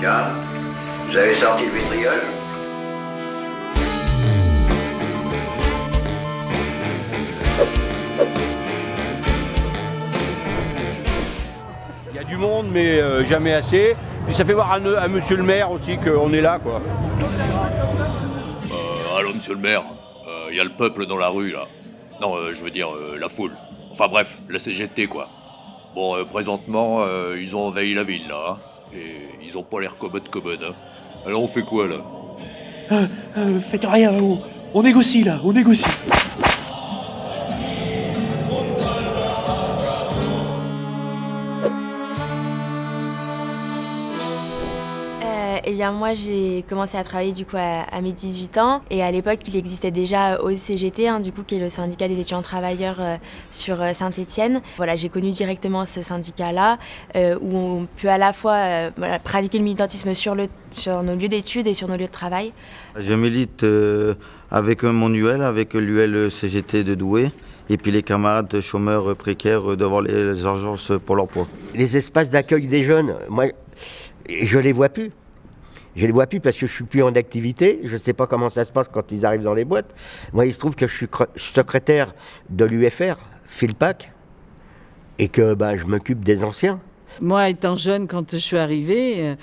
Tiens, vous avez sorti le vitriol Il y a du monde, mais euh, jamais assez. Puis ça fait voir à, à monsieur le maire aussi qu'on est là, quoi. Euh, allô, monsieur le maire, il y a le peuple dans la rue, là. Non, euh, je veux dire, euh, la foule. Enfin bref, la CGT, quoi. Bon, euh, présentement, euh, ils ont envahi la ville, là. hein. Et ils ont pas l'air commode commode, hein. Alors on fait quoi, là? Euh, euh, faites rien, on négocie là, on négocie. Eh bien moi j'ai commencé à travailler du coup à, à mes 18 ans et à l'époque il existait déjà au CGT hein, du coup qui est le syndicat des étudiants travailleurs euh, sur Saint-Étienne. Voilà j'ai connu directement ce syndicat là où on peut à la fois euh, voilà, pratiquer le militantisme sur, le, sur nos lieux d'études et sur nos lieux de travail. Je milite euh, avec mon UL, avec l'UL CGT de Douai, et puis les camarades chômeurs précaires devant les urgences pour l'emploi. Les espaces d'accueil des jeunes, moi, je les vois plus. Je les vois plus parce que je suis plus en activité. Je ne sais pas comment ça se passe quand ils arrivent dans les boîtes. Moi, il se trouve que je suis secrétaire de l'UFR, Philpac, et que bah, je m'occupe des anciens. Moi, étant jeune, quand je suis arrivée,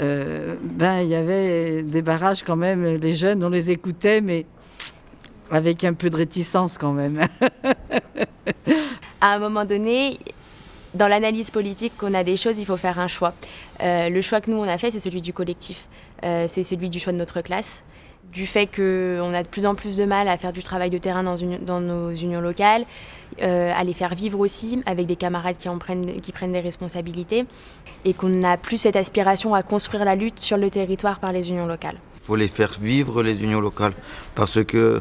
euh, ben il y avait des barrages quand même. Les jeunes, on les écoutait, mais avec un peu de réticence quand même. à un moment donné, dans l'analyse politique qu'on a des choses, il faut faire un choix. Euh, le choix que nous on a fait, c'est celui du collectif. Euh, c'est celui du choix de notre classe, du fait qu'on a de plus en plus de mal à faire du travail de terrain dans, nos unions locales, euh, à les faire vivre aussi avec des camarades qui, en prennent, des responsabilités, et qu'on n'a plus cette aspiration à construire la lutte sur le territoire par les unions locales. Il faut les faire vivre, les unions locales, parce que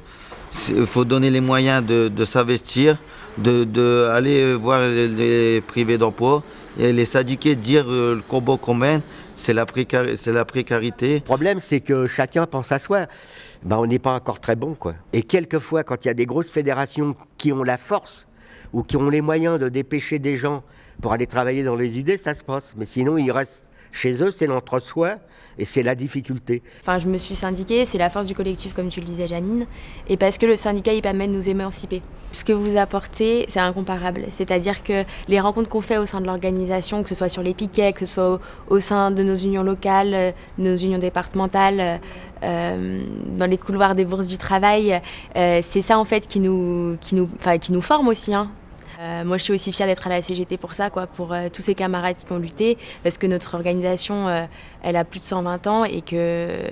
il faut donner les moyens de, s'investir, de, de, voir les privés d'emploi et les syndiqués dire euh, le combat qu'on mène, c'est la, précar la, précarité. Le problème, c'est que chacun pense à soi. Ben, on n'est pas encore très bon. Quoi. Et quelquefois, quand il y a des grosses fédérations qui ont la force ou qui ont les moyens de dépêcher des gens pour aller travailler dans les idées, ça se passe. Mais sinon, ils restent chez eux, c'est l'entre-soi et c'est la difficulté. Enfin, je me suis syndiquée, c'est la force du collectif, comme tu le disais, Janine, et parce que le syndicat, il permet de nous émanciper. Ce que vous apportez, c'est incomparable. C'est-à-dire que les rencontres qu'on fait au sein de l'organisation, que ce soit sur les piquets, que ce soit au, sein de nos unions locales, nos unions départementales, euh, dans les couloirs des bourses du travail, euh, c'est ça en fait qui nous, qui nous, qui nous forme aussi. Hein. Euh, moi, je suis aussi fière d'être à la CGT pour ça, quoi, pour euh, tous ces camarades qui ont lutté, parce que notre organisation, euh, elle a plus de 120 ans et que,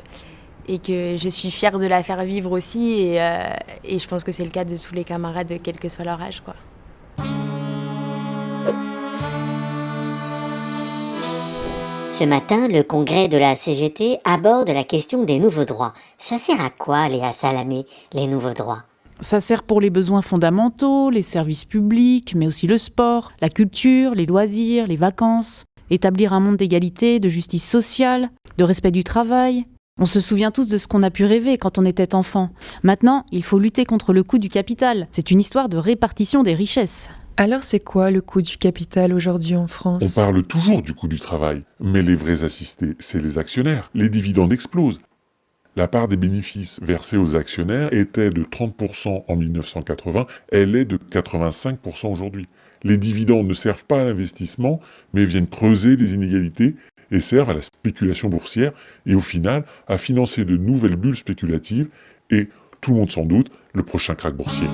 et que je suis fière de la faire vivre aussi. Et, je pense que c'est le cas de tous les camarades, quel que soit leur âge. Quoi. Ce matin, le congrès de la CGT aborde la question des nouveaux droits. Ça sert à quoi, Léa Salamé, les nouveaux droits? Ça sert pour les besoins fondamentaux, les services publics, mais aussi le sport, la culture, les loisirs, les vacances. Établir un monde d'égalité, de justice sociale, de respect du travail. On se souvient tous de ce qu'on a pu rêver quand on était enfant. Maintenant, il faut lutter contre le coût du capital. C'est une histoire de répartition des richesses. Alors c'est quoi le coût du capital aujourd'hui en France? On parle toujours du coût du travail, mais les vrais assistés, c'est les actionnaires. Les dividendes explosent. La part des bénéfices versés aux actionnaires était de 30% en 1980, elle est de 85% aujourd'hui. Les dividendes ne servent pas à l'investissement, mais viennent creuser les inégalités et servent à la spéculation boursière et au final à financer de nouvelles bulles spéculatives et, tout le monde s'en doute, le prochain krach boursier.